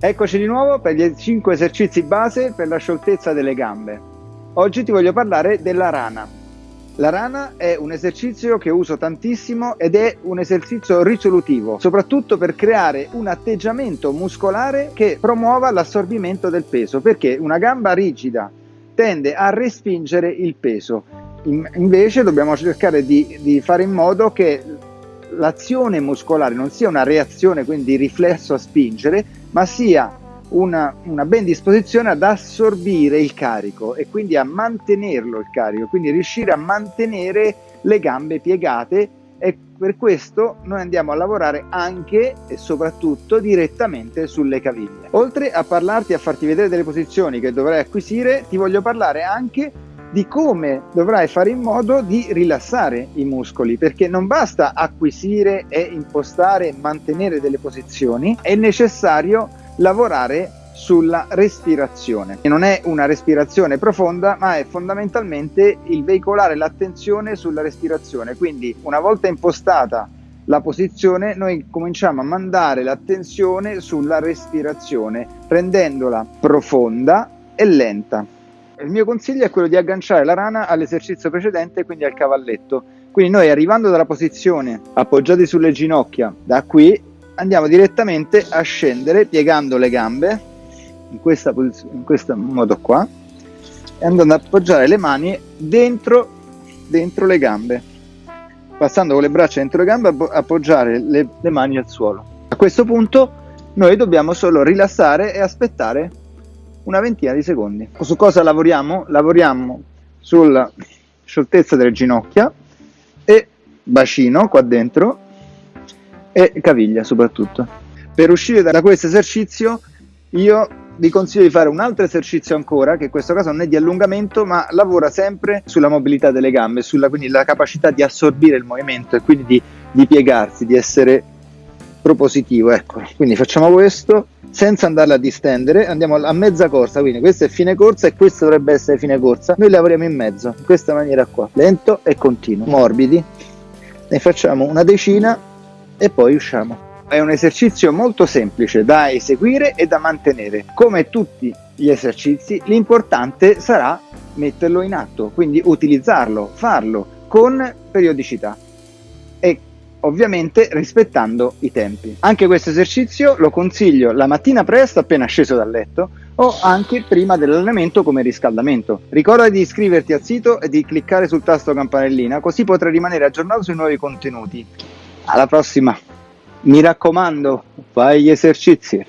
Eccoci di nuovo per gli 5 esercizi base per la scioltezza delle gambe. Oggi ti voglio parlare della rana. La rana è un esercizio che uso tantissimo ed è un esercizio risolutivo, soprattutto per creare un atteggiamento muscolare che promuova l'assorbimento del peso, perché una gamba rigida tende a respingere il peso. invece dobbiamo cercare di, di fare in modo che l'azione muscolare non sia una reazione, quindi riflesso a spingere, ma sia una, una, ben disposizione ad assorbire il carico e quindi a mantenerlo il carico, quindi riuscire a mantenere le gambe piegate e per questo noi andiamo a lavorare anche e soprattutto direttamente sulle caviglie. Oltre a parlarti a farti vedere delle posizioni che dovrai acquisire, ti voglio parlare anche di come dovrai fare in modo di rilassare i muscoli, perché non basta acquisire e impostare e mantenere delle posizioni, è necessario lavorare sulla respirazione. Non è una respirazione profonda, ma è fondamentalmente il veicolare l'attenzione sulla respirazione. Quindi una volta impostata la posizione, noi cominciamo a mandare l'attenzione sulla respirazione, rendendola profonda e lenta. Il mio consiglio è quello di agganciare la rana all'esercizio precedente, quindi al cavalletto. Quindi noi arrivando dalla posizione appoggiati sulle ginocchia, da qui andiamo direttamente a scendere piegando le gambe in, questa in questo modo qua e andando ad appoggiare le mani dentro, dentro le gambe passando con le braccia dentro le gambe appoggiare le, le mani al suolo a questo punto noi dobbiamo solo rilassare e aspettare una ventina di secondi. Su cosa lavoriamo? Lavoriamo sulla scioltezza delle ginocchia e bacino qua dentro e caviglia soprattutto. Per uscire da questo esercizio io vi consiglio di fare un altro esercizio ancora, che in questo caso non è di allungamento, ma lavora sempre sulla mobilità delle gambe, sulla quindi la capacità di assorbire il movimento e quindi di, di piegarsi, di essere propositivo. Ecco, quindi facciamo questo senza andarla a distendere, andiamo a mezza corsa, quindi questo è fine corsa e questo dovrebbe essere fine corsa. Noi lavoriamo in mezzo, in questa maniera qua, lento e continuo, morbidi. Ne facciamo una decina e poi usciamo. È un esercizio molto semplice da eseguire e da mantenere. Come tutti gli esercizi, l'importante sarà metterlo in atto, quindi utilizzarlo, farlo con periodicità. E ovviamente rispettando i tempi. Anche questo esercizio lo consiglio la mattina presto appena sceso dal letto o anche prima dell'allenamento come riscaldamento. Ricorda di iscriverti al sito e di cliccare sul tasto campanellina così potrai rimanere aggiornato sui nuovi contenuti. Alla prossima! Mi raccomando, fai gli esercizi!